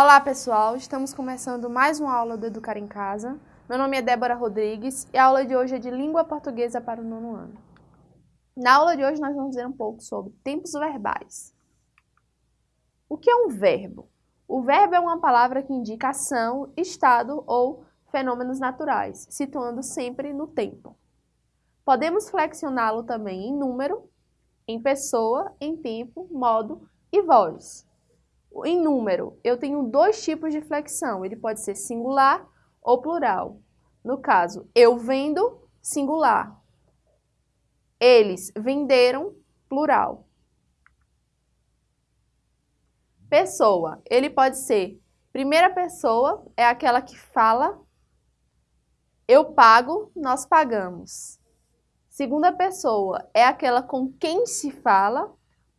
Olá pessoal, estamos começando mais uma aula do Educar em Casa. Meu nome é Débora Rodrigues e a aula de hoje é de Língua Portuguesa para o nono ano. Na aula de hoje nós vamos ver um pouco sobre tempos verbais. O que é um verbo? O verbo é uma palavra que indica ação, estado ou fenômenos naturais, situando sempre no tempo. Podemos flexioná-lo também em número, em pessoa, em tempo, modo e voz. Em número, eu tenho dois tipos de flexão, ele pode ser singular ou plural. No caso, eu vendo, singular. Eles venderam, plural. Pessoa, ele pode ser primeira pessoa, é aquela que fala, eu pago, nós pagamos. Segunda pessoa é aquela com quem se fala,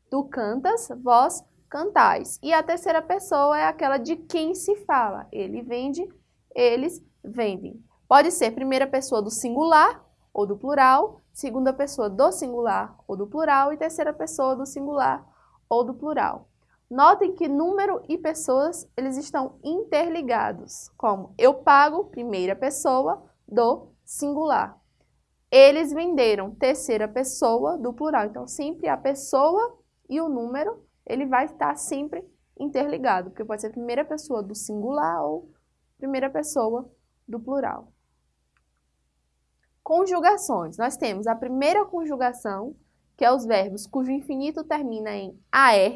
tu cantas, vós cantais. E a terceira pessoa é aquela de quem se fala. Ele vende, eles vendem. Pode ser primeira pessoa do singular ou do plural, segunda pessoa do singular ou do plural e terceira pessoa do singular ou do plural. Notem que número e pessoas, eles estão interligados, como eu pago, primeira pessoa, do singular. Eles venderam, terceira pessoa, do plural. Então, sempre a pessoa e o número ele vai estar sempre interligado, porque pode ser primeira pessoa do singular ou primeira pessoa do plural. Conjugações. Nós temos a primeira conjugação, que é os verbos cujo infinito termina em AR,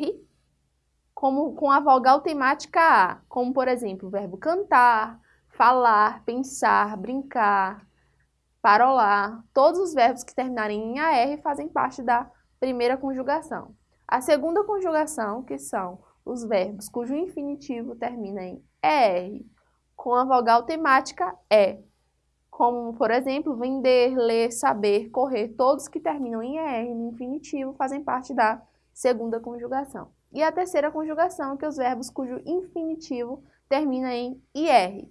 como com a vogal temática A, como por exemplo, o verbo cantar, falar, pensar, brincar, parolar. Todos os verbos que terminarem em AR fazem parte da primeira conjugação. A segunda conjugação, que são os verbos cujo infinitivo termina em ER, com a vogal temática E, como, por exemplo, vender, ler, saber, correr, todos que terminam em ER no infinitivo fazem parte da segunda conjugação. E a terceira conjugação, que é os verbos cujo infinitivo termina em IR,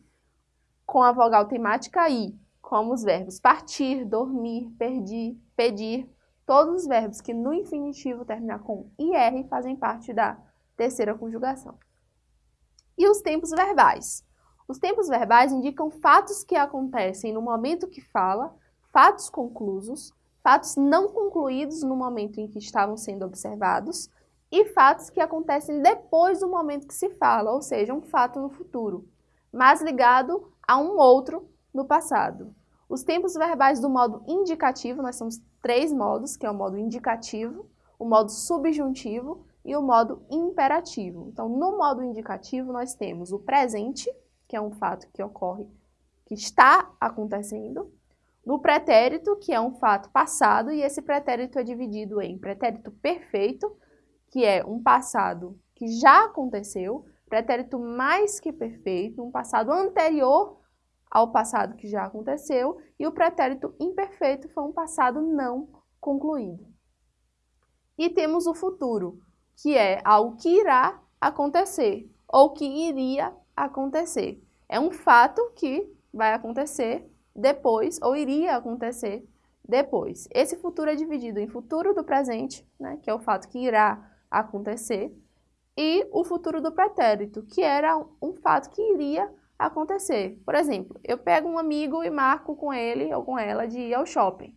com a vogal temática I, como os verbos partir, dormir, perdir, pedir, Todos os verbos que no infinitivo terminam com IR fazem parte da terceira conjugação. E os tempos verbais? Os tempos verbais indicam fatos que acontecem no momento que fala, fatos conclusos, fatos não concluídos no momento em que estavam sendo observados e fatos que acontecem depois do momento que se fala, ou seja, um fato no futuro, mas ligado a um outro no passado. Os tempos verbais do modo indicativo, nós temos três modos, que é o modo indicativo, o modo subjuntivo e o modo imperativo. Então, no modo indicativo, nós temos o presente, que é um fato que ocorre, que está acontecendo, no pretérito, que é um fato passado, e esse pretérito é dividido em pretérito perfeito, que é um passado que já aconteceu, pretérito mais que perfeito, um passado anterior ao passado que já aconteceu e o pretérito imperfeito foi um passado não concluído. E temos o futuro, que é algo que irá acontecer ou que iria acontecer. É um fato que vai acontecer depois ou iria acontecer depois. Esse futuro é dividido em futuro do presente, né, que é o fato que irá acontecer, e o futuro do pretérito, que era um fato que iria acontecer. Por exemplo, eu pego um amigo e marco com ele ou com ela de ir ao shopping.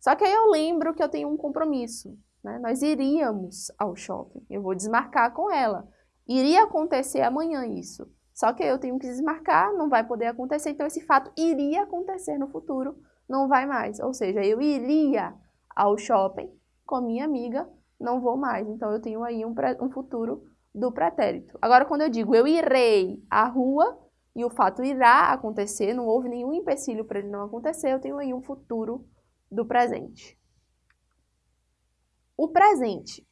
Só que aí eu lembro que eu tenho um compromisso. Né? Nós iríamos ao shopping. Eu vou desmarcar com ela. Iria acontecer amanhã isso. Só que eu tenho que desmarcar, não vai poder acontecer. Então, esse fato iria acontecer no futuro, não vai mais. Ou seja, eu iria ao shopping com minha amiga, não vou mais. Então, eu tenho aí um, um futuro do pretérito. Agora, quando eu digo eu irei à rua, e o fato irá acontecer, não houve nenhum empecilho para ele não acontecer, eu tenho aí um futuro do presente. O presente,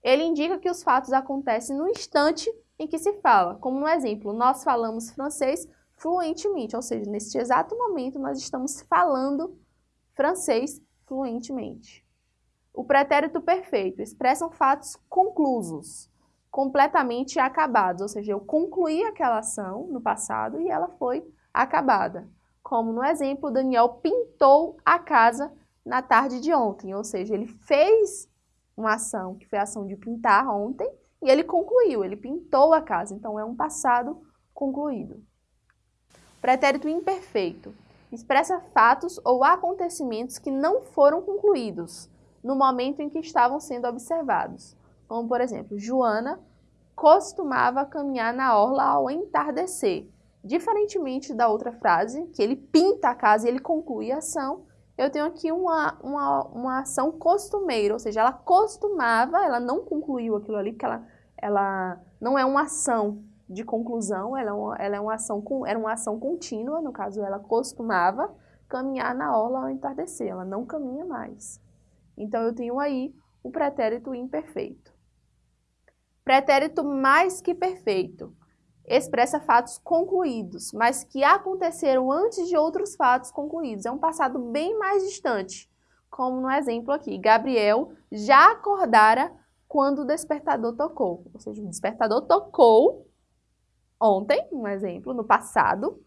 ele indica que os fatos acontecem no instante em que se fala. Como no exemplo, nós falamos francês fluentemente, ou seja, neste exato momento nós estamos falando francês fluentemente. O pretérito perfeito expressam fatos conclusos, completamente acabados, ou seja, eu concluí aquela ação no passado e ela foi acabada. Como no exemplo, Daniel pintou a casa na tarde de ontem, ou seja, ele fez uma ação que foi a ação de pintar ontem e ele concluiu, ele pintou a casa, então é um passado concluído. Pretérito imperfeito expressa fatos ou acontecimentos que não foram concluídos no momento em que estavam sendo observados. Como, por exemplo, Joana costumava caminhar na orla ao entardecer. Diferentemente da outra frase, que ele pinta a casa e ele conclui a ação, eu tenho aqui uma, uma, uma ação costumeira, ou seja, ela costumava, ela não concluiu aquilo ali, porque ela, ela não é uma ação de conclusão, ela, é uma, ela é uma ação, era uma ação contínua, no caso ela costumava caminhar na orla ao entardecer, ela não caminha mais. Então eu tenho aí o pretérito imperfeito. Pretérito mais que perfeito expressa fatos concluídos, mas que aconteceram antes de outros fatos concluídos. É um passado bem mais distante, como no exemplo aqui. Gabriel já acordara quando o despertador tocou. Ou seja, o despertador tocou ontem, um exemplo, no passado,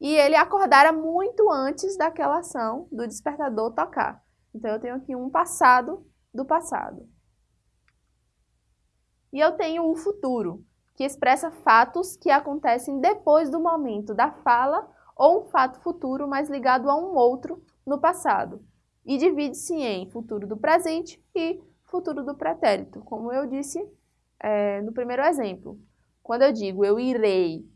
e ele acordara muito antes daquela ação do despertador tocar. Então, eu tenho aqui um passado do passado. E eu tenho o futuro, que expressa fatos que acontecem depois do momento da fala ou um fato futuro, mas ligado a um outro no passado. E divide-se em futuro do presente e futuro do pretérito, como eu disse é, no primeiro exemplo. Quando eu digo eu irei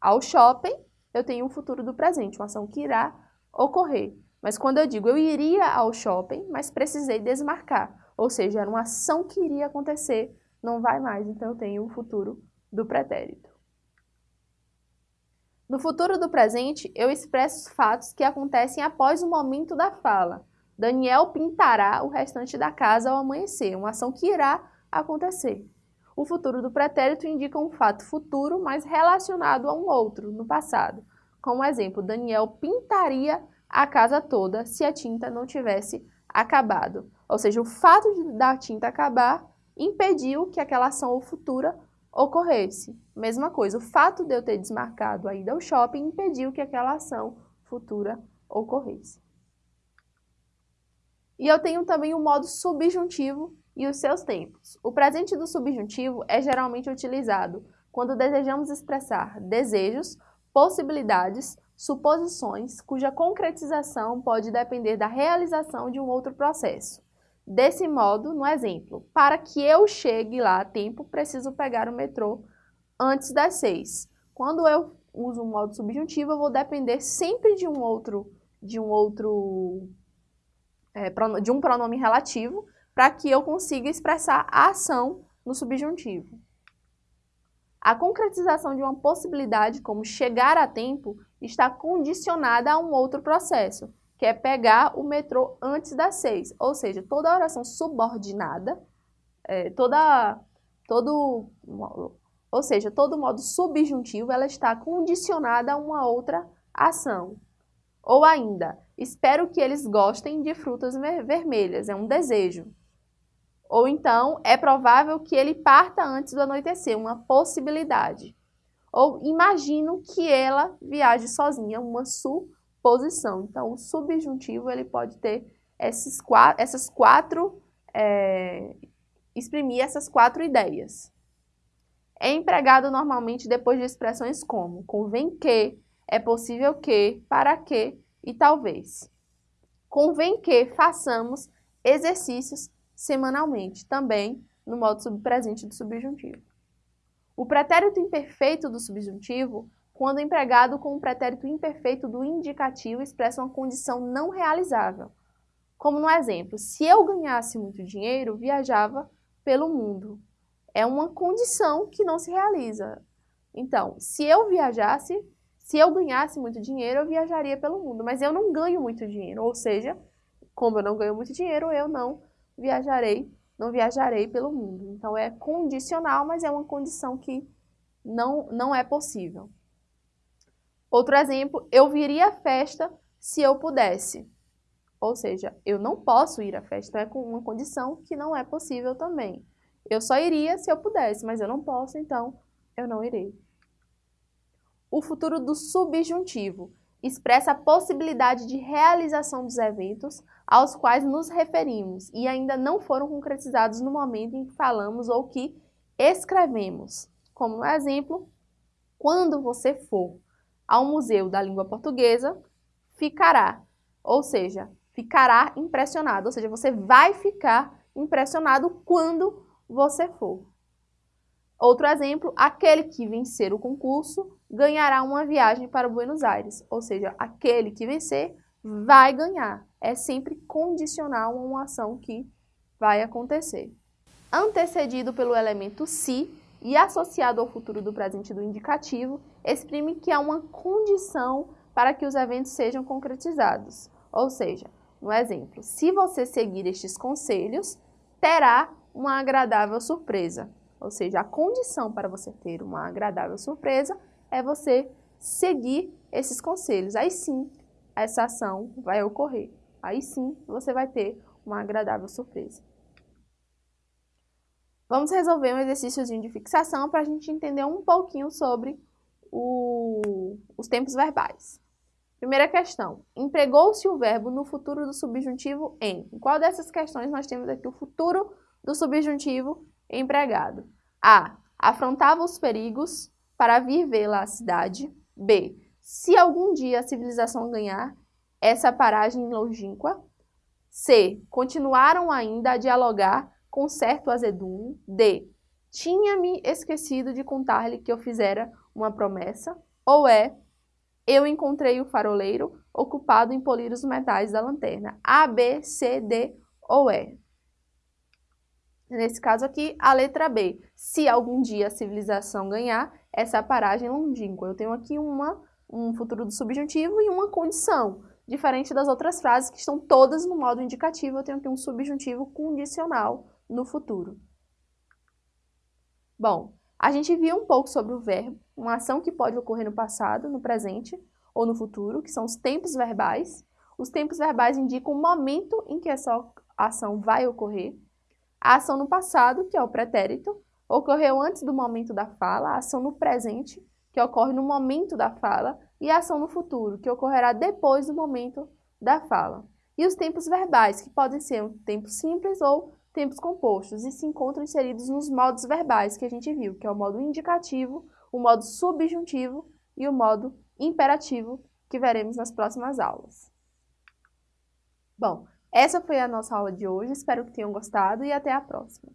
ao shopping, eu tenho um futuro do presente, uma ação que irá ocorrer. Mas quando eu digo eu iria ao shopping, mas precisei desmarcar, ou seja, era uma ação que iria acontecer, não vai mais, então eu tenho um futuro do pretérito. No futuro do presente, eu expresso os fatos que acontecem após o momento da fala. Daniel pintará o restante da casa ao amanhecer, uma ação que irá acontecer. O futuro do pretérito indica um fato futuro, mas relacionado a um outro, no passado. Como exemplo, Daniel pintaria a casa toda se a tinta não tivesse acabado. Ou seja, o fato da tinta acabar impediu que aquela ação futura ocorresse. Mesma coisa, o fato de eu ter desmarcado a ida ao shopping impediu que aquela ação futura ocorresse. E eu tenho também o modo subjuntivo e os seus tempos. O presente do subjuntivo é geralmente utilizado quando desejamos expressar desejos, possibilidades, suposições, cuja concretização pode depender da realização de um outro processo. Desse modo, no exemplo, para que eu chegue lá a tempo, preciso pegar o metrô antes das seis. Quando eu uso o modo subjuntivo, eu vou depender sempre de um outro, de um outro, é, de um pronome relativo, para que eu consiga expressar a ação no subjuntivo. A concretização de uma possibilidade, como chegar a tempo, está condicionada a um outro processo, que é pegar o metrô antes das seis. Ou seja, toda oração subordinada, é, toda, todo, ou seja, todo modo subjuntivo, ela está condicionada a uma outra ação. Ou ainda, espero que eles gostem de frutas vermelhas, é um desejo. Ou então, é provável que ele parta antes do anoitecer, uma possibilidade. Ou imagino que ela viaje sozinha, uma su posição. Então, o subjuntivo ele pode ter esses quatro, essas quatro, é, exprimir essas quatro ideias. É empregado normalmente depois de expressões como convém que, é possível que, para que e talvez. Convém que façamos exercícios semanalmente, também no modo subpresente do subjuntivo. O pretérito imperfeito do subjuntivo quando empregado com o pretérito imperfeito do indicativo expressa uma condição não realizável. Como no exemplo, se eu ganhasse muito dinheiro, viajava pelo mundo. É uma condição que não se realiza. Então, se eu viajasse, se eu ganhasse muito dinheiro, eu viajaria pelo mundo, mas eu não ganho muito dinheiro, ou seja, como eu não ganho muito dinheiro, eu não viajarei, não viajarei pelo mundo. Então é condicional, mas é uma condição que não, não é possível. Outro exemplo, eu viria à festa se eu pudesse. Ou seja, eu não posso ir à festa, é com uma condição que não é possível também. Eu só iria se eu pudesse, mas eu não posso, então eu não irei. O futuro do subjuntivo expressa a possibilidade de realização dos eventos aos quais nos referimos e ainda não foram concretizados no momento em que falamos ou que escrevemos, como no exemplo, quando você for ao Museu da Língua Portuguesa, ficará, ou seja, ficará impressionado, ou seja, você vai ficar impressionado quando você for. Outro exemplo, aquele que vencer o concurso ganhará uma viagem para Buenos Aires, ou seja, aquele que vencer vai ganhar. É sempre condicional a uma ação que vai acontecer. Antecedido pelo elemento se e associado ao futuro do presente do indicativo, exprime que há uma condição para que os eventos sejam concretizados. Ou seja, no exemplo, se você seguir estes conselhos, terá uma agradável surpresa. Ou seja, a condição para você ter uma agradável surpresa é você seguir esses conselhos. Aí sim, essa ação vai ocorrer. Aí sim, você vai ter uma agradável surpresa. Vamos resolver um exercíciozinho de fixação para a gente entender um pouquinho sobre o, os tempos verbais. Primeira questão. Empregou-se o verbo no futuro do subjuntivo em? Em qual dessas questões nós temos aqui o futuro do subjuntivo empregado? A. Afrontava os perigos para vir vê-la à cidade. B. Se algum dia a civilização ganhar essa paragem longínqua. C. Continuaram ainda a dialogar com certo azedume. D. Tinha-me esquecido de contar-lhe que eu fizera uma promessa. Ou é eu encontrei o faroleiro ocupado em polir os metais da lanterna. A, B, C, D ou E. Nesse caso aqui, a letra B. Se algum dia a civilização ganhar essa paragem longínqua. Eu tenho aqui uma, um futuro do subjuntivo e uma condição. Diferente das outras frases que estão todas no modo indicativo, eu tenho aqui um subjuntivo condicional no futuro. Bom, a gente viu um pouco sobre o verbo, uma ação que pode ocorrer no passado, no presente ou no futuro, que são os tempos verbais. Os tempos verbais indicam o momento em que essa ação vai ocorrer. A ação no passado, que é o pretérito, ocorreu antes do momento da fala. A ação no presente, que ocorre no momento da fala. E a ação no futuro, que ocorrerá depois do momento da fala. E os tempos verbais, que podem ser um tempo simples ou tempos compostos e se encontram inseridos nos modos verbais que a gente viu, que é o modo indicativo, o modo subjuntivo e o modo imperativo, que veremos nas próximas aulas. Bom, essa foi a nossa aula de hoje, espero que tenham gostado e até a próxima.